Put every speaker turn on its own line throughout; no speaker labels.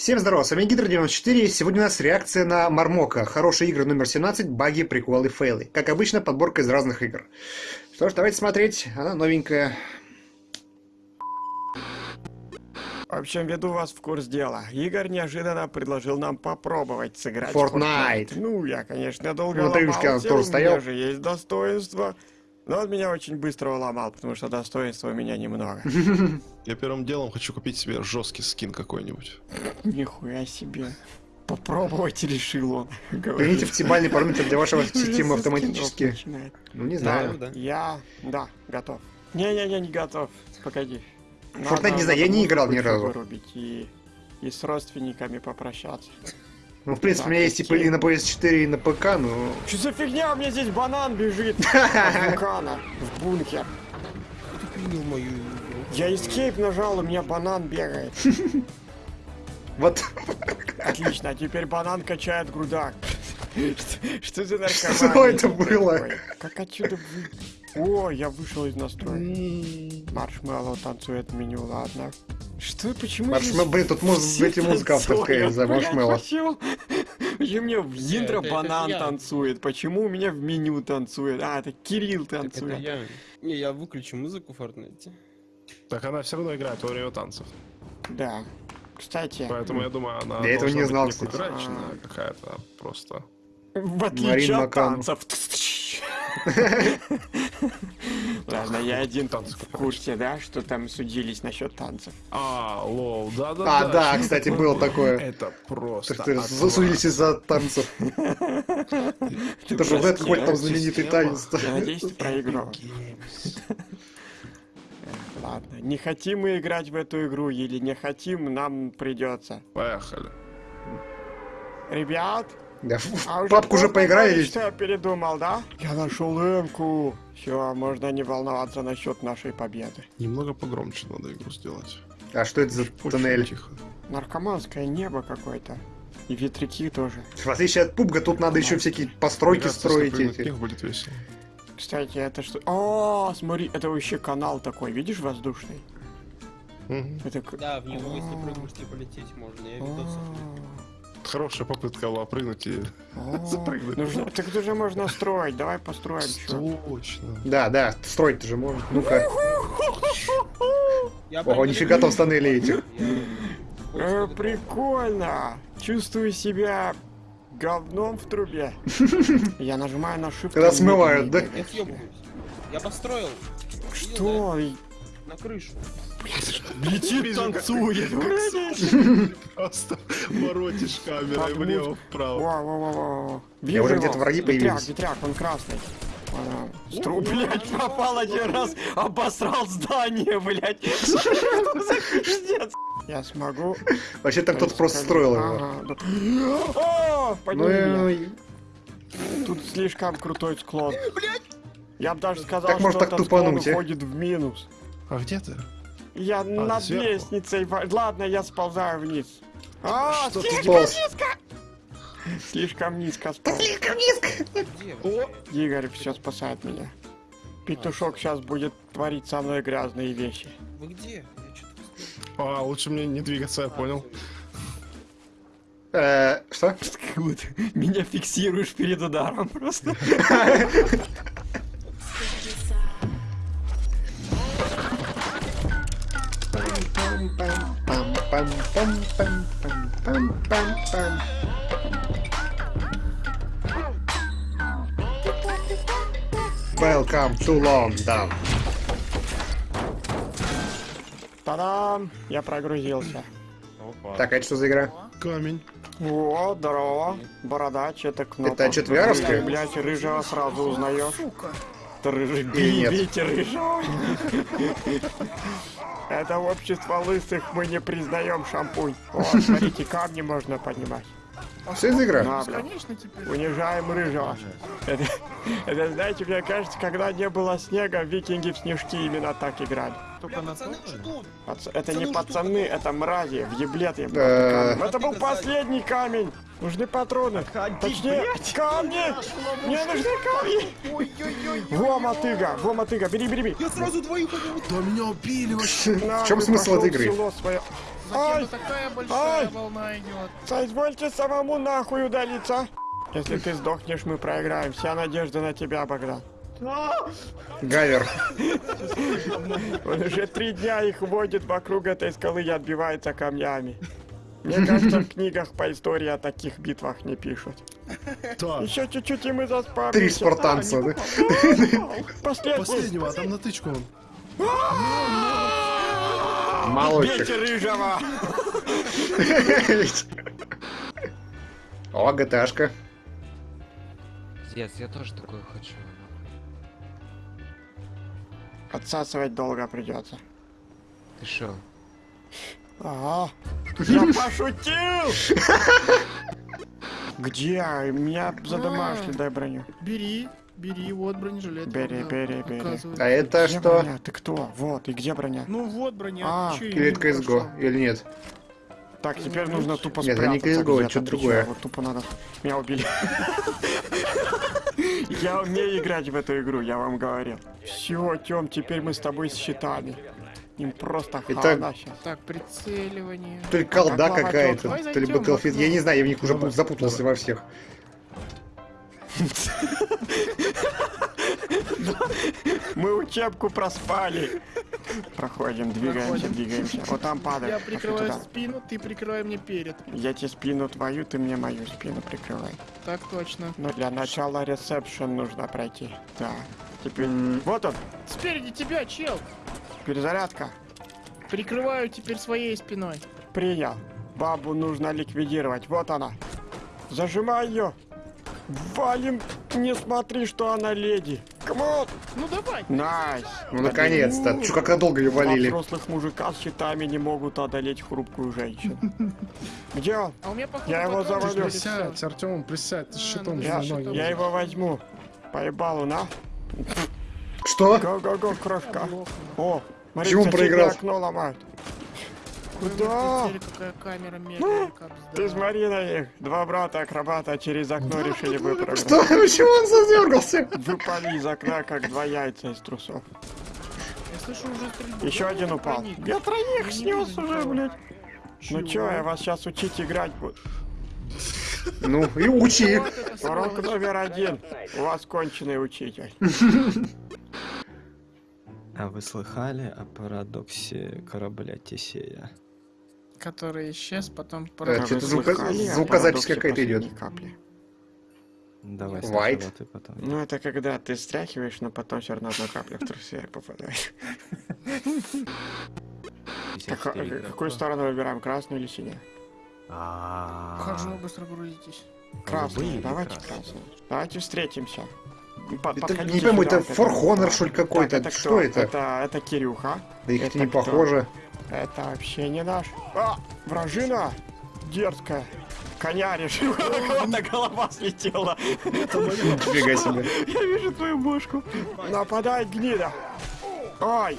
Всем здорова, с вами Гидро94, сегодня у нас реакция на Мармока. Хорошие игры номер 17, баги, приколы, фейлы. Как обычно, подборка из разных игр. Что ж, давайте смотреть, она новенькая.
В общем, веду вас в курс дела. Игорь неожиданно предложил нам попробовать сыграть
Fortnite.
Fortnite. Ну, я, конечно, долго
Ну,
ломался, у
стоял.
меня же есть достоинство. Но он меня очень быстро уломал, потому что достоинства у меня немного.
Я первым делом хочу купить себе жесткий скин какой-нибудь.
Нихуя себе. Попробовать решил он.
Примите оптимальный параметр для вашего системы автоматически. Ну, не
Да,
знаю.
я, да, готов. Не-не-не, не готов. Погоди.
Fortnite не знаю, я не играл ни разу.
вырубить и, и с родственниками попрощаться.
Ну, в принципе, у меня есть типа
окей.
и на PS4, и на ПК, но...
Что за фигня? У меня здесь банан бежит вулкана в бункер. Я escape нажал, у меня банан бегает.
Вот,
Отлично, а теперь банан качает грудак. Что- за наркомания?
Что это было?
Как отсюда. О, я вышел из настроек. Marshmello танцует меню, ладно. Что, почему
Marshmello,
здесь
блин, тут может быть и музыка авторская
танцуют?
за
Блядь,
Marshmello.
Почему? Почему мне в интро банан танцует? Почему у меня в меню танцует? А, это Кирилл танцует.
Не, я выключу музыку в Fortnite.
Так она все равно играет во время танцев.
Да. Кстати,
Поэтому я думаю, она
Я этого не знал, кстати.
квадратичная, а какая-то просто.
в отличие от танцев. Ладно, я один
Танцы
в курсе, да, что там судились насчет танцев.
А, лол, да, да,
А, да, кстати, было такое.
Это просто.
Засудились из-за танцев. Это же какой-то там знаменитый танец.
Я надеюсь, ты проиграл. Ладно, не хотим мы играть в эту игру или не хотим, нам придется.
Поехали.
Ребят,
Да,
а
в папку уже поиграли
что я передумал, да? Я нашел эмку. Все, можно не волноваться насчет нашей победы.
Немного погромче надо игру сделать.
А что это за
Очень
туннель?
Тихо.
Наркоманское небо какое-то. И ветряки тоже.
В отличие от пубга, тут надо еще всякие постройки
Мне кажется,
строить
них будет весело.
Кстати, это что? О, смотри, это вообще канал такой, видишь, воздушный? Это
Да, в него если прыгнуть и полететь можно. Я видос
Хорошая попытка была прыгнуть и запрыгнуть.
нужно- Так это же можно строить, давай построим.
Точно.
Да, да, строить же можно. Ну-ка. Ого, нифига там в тоннеле этих.
Прикольно! Чувствую себя говном в трубе. Я нажимаю на shift.
Когда смывают, да?
Я построил. Видел,
Что?
На крышу.
Летит, танцует.
Просто воротишь камерой
Под
влево-вправо.
Во-во-во-во.
Я уже где-то враги появились.
ветряк, он красный. Ага. Стру, блядь, пропал один раз, обосрал здание, блядь. Что это за пиздец? Я смогу.
Вообще там кто-то просто строил его. Ну и...
Тут слишком крутой склон. Я бы даже сказал, что
так
этот склон
а?
уходит в минус.
А где ты?
Я над
сверху?
лестницей. Ладно, я сползаю вниз. А,
Что ты
слишком
сполз?
низко! Слишком низко сполз.
Слишком низко.
Вы?
Игорь все спасает меня. Петушок сейчас будет творить со мной грязные вещи.
Вы где? Я что-то
А, лучше мне не двигаться, я понял.
Э, Что?
Меня фиксируешь перед ударом просто.
Пам-пам-пам-пам-пам-пам-пам. Welcome to London.
Та-дам! Я прогрузился.
Так, а это что за игра?
Камень.
О, здорово. Бородач, это кнопка.
Это четверовская?
Ты, блядь, рыжего сразу узнаешь. Ты рыжий, бейте рыжего. Это общество лысых мы не признаем шампунь. О, смотрите, камни можно поднимать.
За игра?
На, бля. Унижаем рыжего. Это, это, знаете, мне кажется, когда не было снега, викинги в снежки именно так играли.
Пацаны, что?
Пац- Это не пацаны, это мрази, въеблеты.
Да.
Это был последний камень. Нужны патроны. Точнее, камни! Мне нужны камни! Во, мотыга, во, мотыга, бери, бери, бери.
Я сразу двоих убил.
Да меня убили вообще.
На,
В чем смысл этой
в
игры?
Затем такая большая
Ай!
волна идет.
Соизвольте самому нахуй удалиться. Если ты сдохнешь, мы проиграем. Вся надежда на тебя, Богдан.
Гавер.
Он уже три дня их водит вокруг этой скалы и отбивается камнями. Мне кажется, в книгах по истории о таких битвах не пишут. Еще чуть-чуть и мы заспавнимся.
Три спартанца, да?
Последний.
последнего, а там на тычку он.
Бейте рыжего!
О, ГТАшка.
Пиздец, я тоже такое хочу.
Отсасывать долго придется.
Ты шо?
Ага. Я пошутил! Где? Меня задамашили, дай броню.
Бери, бери, вот бронежилет.
Бери,
Да,
бери, бери.
оказывается.
А это
Где
что?
броня? Ты кто? Вот, и где броня?
Ну вот броня.
А,
это CSGO?
прошла?
Или нет?
Так, теперь нужно тупо
Нет, это не
спрятаться
CSGO, это
где-то,
что-то
ты чё?
другое.
Вот тупо надо... Меня убили. Я умею играть в эту игру, я вам говорил. Все, Тём, теперь мы с тобой с щитами. Им просто
Это-
хана сейчас.
Так, прицеливание.
То ли колда какая-то, то ли Battlefield. Я не знаю, я в них уже запутался во всех.
Мы учебку проспали. Проходим, двигаемся,
Проходим.
двигаемся. Вот там падаем.
Я
Пошли
прикрываю
туда.
спину, ты прикрывай мне перед.
Я тебе спину твою, ты мне мою спину прикрывай.
Так точно.
Но для начала ресепшн нужно пройти. Да. Теперь...
М.
Вот он,
Спереди тебя, чел.
перезарядка.
Прикрываю теперь своей спиной.
Принял. Бабу нужно ликвидировать. Вот она. Зажимай ее. Валим. Не смотри, что она леди. Come on.
Ну давай.
Nice.
Ну, наконец-то. Чё, как долго ее
Два
валили?
взрослых мужика с щитами не могут одолеть хрупкую женщину. Где он?
А у меня походу
Я его завалю.
Присядь. Артем, присядь, ты с
А,
щитом
ну
Я, я его возьму. Поебалу, на.
Что?
Go-go-go, крошка. О, смотри,
Почему
соседнее
проиграл?
окно ломают. Куда?
прицели, какая камера медленная, как
Ты смотри на них. Два брата-акробата через окно решили выпрыгнуть.
Что? Почему он задергался?
Выпали из окна, как два яйца из трусов.
Я слышу уже стрельбу.
Еще один упал. Я троих
не
снес уже, блядь. Ну чё, я вас сейчас учить играть буду.
Ну, и учи.
Урок номер один. У вас конченый учитель.
А вы слыхали о парадоксе корабля Тесея?
Который исчез, потом...
Э,
Вы
звука- звукозапись какая-то идет.
капли?
Давай
White.
сначала ты потом.
Ну это когда ты стряхиваешь, но потом все равно одна капля в трусы попадает. Так,
54
какую сторону выбираем, красную или синюю?
Вы быстро грузитесь?
Красную, давайте красную. Давайте встретимся.
Это, не пойму, это For Honor, что ли, какой-то? Что это?
Это, Кирюха.
Да их не похоже.
Это вообще не наш. А, вражина! Дерзкая. Коня решила, у кого-то голова слетела.
Нифига себе.
Я вижу твою бошку. Нападай, гнида. Ой.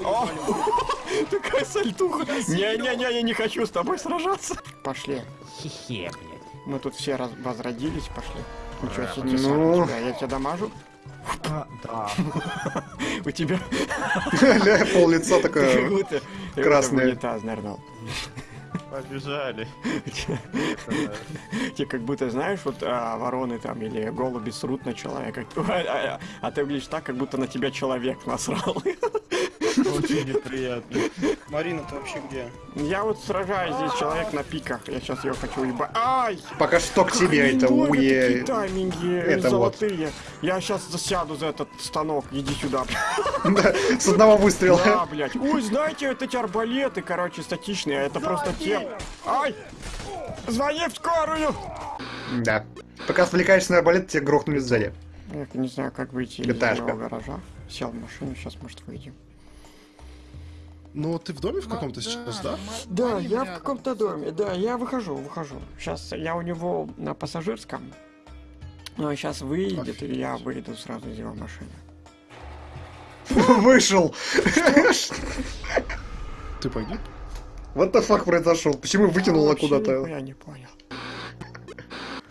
Такая сальтуха. Не-не-не, я не хочу с тобой сражаться. Пошли.
Хе-хе, блядь.
Мы тут все возродились, пошли. Ничего себе,
Ну.
тебя, я тебя дамажу.
А, да.
У тебя
Пол лица такое. красное.
унитаз нырнул.
Побежали.
Тебе как будто, знаешь, вот а, вороны там или голуби срут на человека, а, а- а ты выглядишь так, как будто на тебя человек насрал.
Очень неприятно.
Марина, ты вообще где?
Я вот сражаюсь здесь, человек на пиках, я сейчас ее хочу уебать. Ай!
Пока что к тебе это уе.
тайминги
это вот.
золотые. Я сейчас засяду за этот станок, иди сюда.
Да, С одного выстрела.
Да, блядь. Ой, знаете, вот эти арбалеты, короче, статичные, это просто тем. Ай! Звони в скорую!
Да. Пока отвлекаешься на арбалет, тебя грохнули сзади.
Я не знаю, как выйти из гаража. Сел в машину, сейчас, может, выйдем.
Ну, ты в доме в каком-то сейчас, да?
Да, я в каком-то доме, да, я выхожу, выхожу. Сейчас я у него на пассажирском. Но сейчас выйдет, и я выйду сразу из его машины.
Вышел.
Ты погиб?
Вот the fuck произошел? Почему выкинуло
Вообще
куда-то?
Я не понял.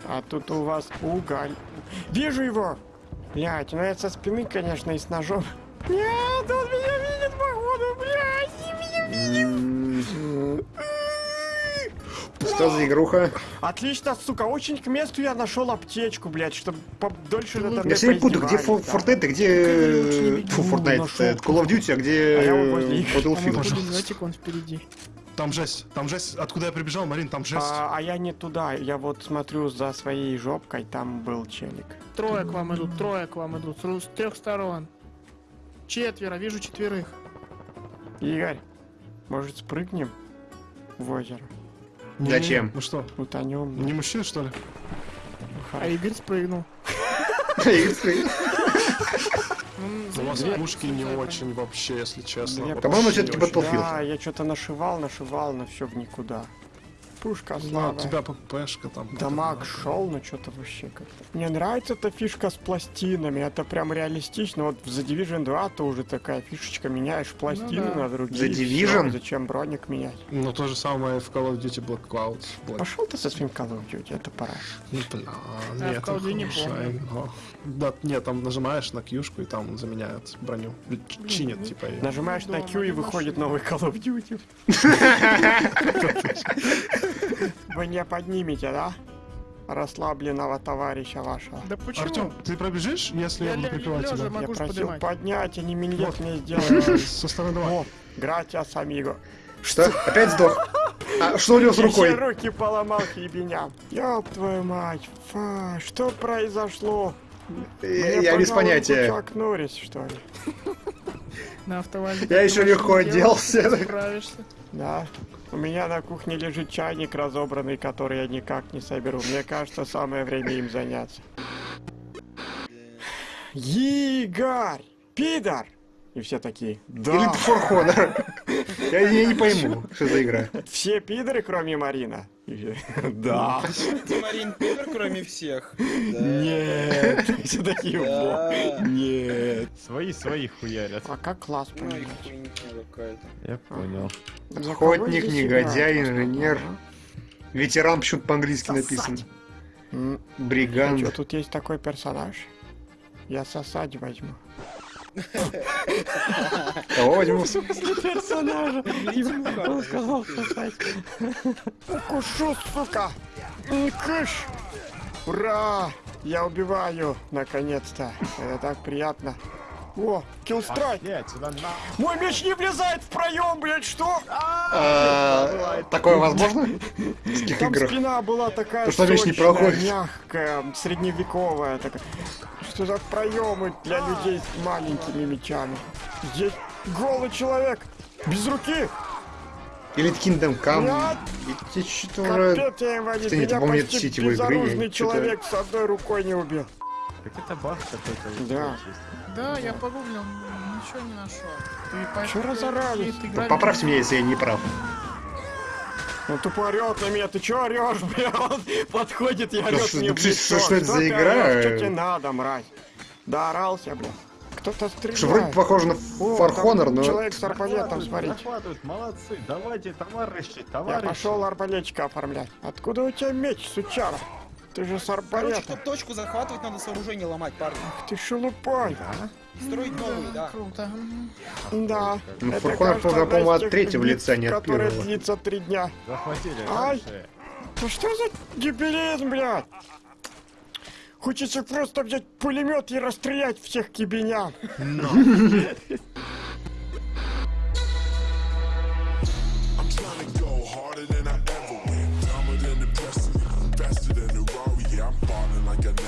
А тут у вас уголь. Вижу его! Блять, ну это со спины, конечно, и с ножом. Нет, он меня
Что за игруха?
Отлично, сука, очень к месту я нашел аптечку, блядь, чтобы подольше надо
Я все путаю, где. Fortnite, где... Фу, Fortnite, э, Call of Duty, а где
А я
э, Battlefield.
он впереди.
Там жесть, там жесть. Откуда я прибежал, Марин, там жесть.
А, а я не туда, я вот смотрю за своей жопкой, там был челик.
Трое к вам идут, трое к вам идут. С трех сторон. Четверо, вижу четверых.
Игорь, может спрыгнем в озеро?
Не,
зачем?
не, Ну что,
Утонем.
не мужчина, что ли?
А Игорь спрыгнул. Ну,
У вас пушки не очень вообще, если честно.
По-моему,
очень.
Battlefield.
Да, я что-то нашивал, нашивал, но все в никуда. Пушка
Ну,
слабая.
у тебя ППшка там.
Дамаг шел, но что-то вообще как-то. Мне нравится эта фишка с пластинами, это прям реалистично. Вот в The Division 2 то уже такая фишечка, меняешь пластины
да.
на другие.
The Division?
зачем броник менять?
Ну, то же самое в Call of Duty Black Cloud. Black...
Пошел ты со своим Call of Duty, это пора.
Ну, бля,
А,
нет,
в Call of Duty не помню.
Да, нет, там нажимаешь на кьюшку и там заменяют броню. Или ч- Чинят, типа, её.
Нажимаешь на
дома
Q и выходит новый Call of Duty. Вы не поднимете, да? Расслабленного товарища вашего.
Да почему?
Артем, ты пробежишь, если я,
Я
буду прикрывать тебя?
Я просил поднять, они
Вот.
мне сделали.
Со стороны давай.
Гратиас, амиго.
Что? Опять сдох? А что у него с
Я
рукой?
все руки поломал ебеня. Ёб твою мать, фа, что произошло?
Э,
Мне
Я без понятия.
Чак Норрис, что ли?
На автовазе.
Я еще легко оделся.
Справишься.
Да. У меня на кухне лежит чайник разобранный, который я никак не соберу. Мне кажется, самое время им заняться. Игорь! Пидор! И все такие,
Или
да,
это For Honor? Я, я не пойму, что за игра.
все пидоры, кроме Марина. Да.
Ты, Марин, пидор, кроме всех.
Нет. Все такие, во.
Да.
Нет.
Свои своих хуярят.
А как класс поменять?
Я понял.
Охотник, негодяй, инженер. Ветеран почему-то по-английски написан. Бриганд.
тут есть такой персонаж? Я сосать возьму.
Кого возьму?
Персонажа.
Он
сказал сосать. Укушу, сука. Кыш. Ура! Я убиваю, наконец-то. Это так приятно. О, киллстрайк. Мой меч не влезает в проем, блядь, что?
А, Такое возможно?
Там спина была такая
не
сочная, мягкая, средневековая такая. Что за проемы для людей с маленькими мечами? Здесь голый человек, без руки.
Или Kingdom Come? Ведь что-то
капец я инвалид.
Кстати,
Меня почти
я
безоружный человек с одной рукой не убил.
Так это баг какой-то.
Да.
Да, я погуглил, ничего не нашел. Ты
Чё разорались?
играли-
Поправьте меня, если я не прав.
Он тупо орет на меня, ты чё орешь, бля? Он подходит и
что-
мне в
что-
лицо.
что это за игра?
орёшь? Что тебе надо, мразь? Да орался, бля. Кто-то стреляет.
Что вроде похоже на
там
Honor, но...
Человек с арбалетом, смотрите.
Захватывают, молодцы, давайте, товарищи,
Я
товарищи.
пошел арбалетчика оформлять. Откуда у тебя меч, сучара? Ты же с
Короче,
арбалетом.
чтобы точку захватывать, надо сооружение ломать, парни.
Ты шелупой.
Строить новые, да.
Круто.
Да.
Ну,
Это, кажется,
по-моему, от третьего лица, не от
которая
первого.
длится три дня.
Захватили,
Ай!
дальше.
Да что за дебилизм, блядь? Хочется просто взять пулемет и расстрелять всех кибеня.
I'm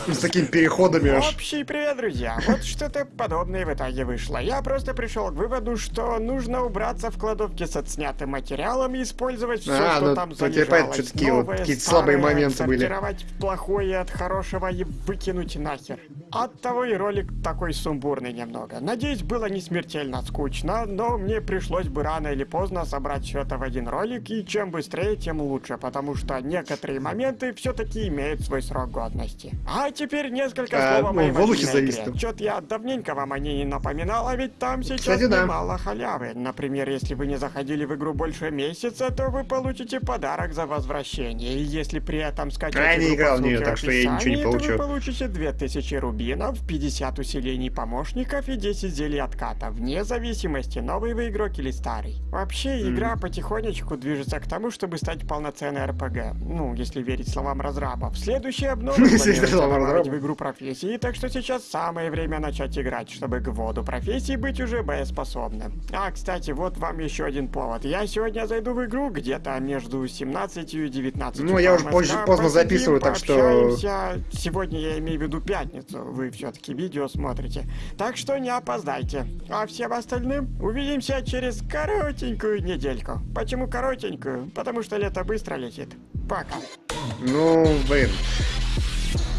С такими переходами аж.
Общий привет, друзья! Вот что-то подобное в итоге вышло. Я просто пришел к выводу, что нужно убраться в кладовке с отснятым материалом и использовать все,
А,
что
ну,
там залежалось.
такие вот
Новое,
какие-то слабые моменты были.
сортировать в плохое от хорошего и выкинуть нахер. Оттого и ролик такой сумбурный немного. Надеюсь, было не смертельно скучно, но мне пришлось бы рано или поздно собрать все это в один ролик, и чем быстрее, тем лучше, потому что некоторые моменты все-таки имеют свой срок годности. А теперь несколько
А,
слов о
ну,
моей
в воздухе
мобильной
завис
игре.
там.
Чё-то я давненько вам о ней не напоминал, а ведь там сейчас
Кстати, да.
немало халявы. Например, если вы не заходили в игру больше месяца, то вы получите подарок за возвращение. И если при этом скачать
А я не
игру
играл в
ссылке
так что я ничего не получу.
вы получите 2000 рубинов, 50 усилений помощников и 10 зелий отката, вне зависимости, новый вы игрок или старый. Вообще, игра потихонечку движется к тому, чтобы стать полноценной РПГ. Ну, если верить словам разрабов. Следующая обнова
Разрабов.
в игру профессии, так что сейчас самое время начать играть, чтобы к воду профессии быть уже боеспособным. А, кстати, вот вам еще один повод. Я сегодня зайду в игру где-то между 17 и 19.
Ну, я уже позже- поздно записываю, так что-.
Сегодня я имею в виду пятницу. Вы все-таки видео смотрите. Так что не опоздайте. А всем остальным увидимся через коротенькую недельку. Почему коротенькую? Потому что лето быстро летит. Пока.
Ну, блин.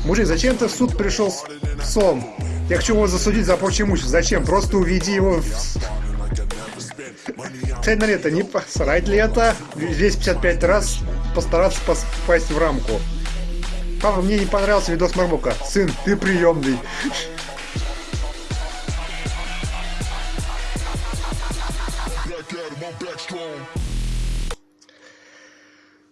Мужик, зачем ты в суд пришел с псом? Я хочу его засудить за прочее имущество. Зачем? Просто уведи его в... Цель на лето, не посрать ли это? Здесь 55 раз постараться пос- попасть в рамку. Папа, мне не понравился видос Мармока. Сын, ты приемный.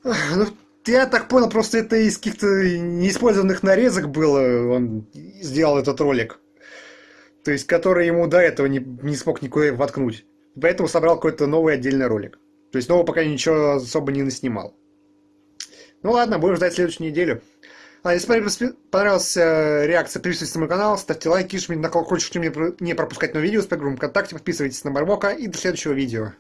Ну, я так понял, просто это из каких-то неиспользованных нарезок было, он сделал этот ролик. То есть, который ему до этого не, не смог никуда воткнуть. Поэтому собрал какой-то новый отдельный ролик. То есть, нового пока ничего особо не наснимал. Ну ладно, будем ждать следующую неделю. А если понравилась- э, реакция, подписывайтесь на мой канал, ставьте лайки, жмите на колокольчик, чтобы не про- не пропускать новые видео с ВКонтакте, подписывайтесь на Мармока и до следующего видео.